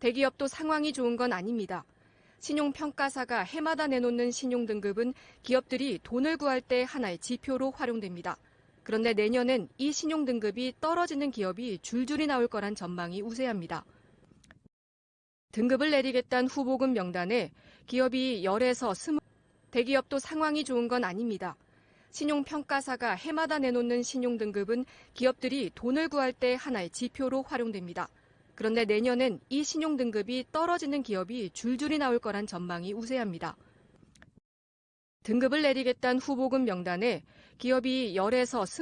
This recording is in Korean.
대기업도 상황이 좋은 건 아닙니다. 신용평가사가 해마다 내놓는 신용등급은 기업들이 돈을 구할 때 하나의 지표로 활용됩니다. 그런데 내년엔 이 신용등급이 떨어지는 기업이 줄줄이 나올 거란 전망이 우세합니다. 등급을 내리겠다는 후보금 명단에 기업이 10에서 20, 대기업도 상황이 좋은 건 아닙니다. 신용평가사가 해마다 내놓는 신용등급은 기업들이 돈을 구할 때 하나의 지표로 활용됩니다. 그런데 내년엔 이 신용 등급이 떨어지는 기업이 줄줄이 나올 거란 전망이 우세합니다. 등급을 내리겠다는 후보금 명단에 기업이 10에서 20,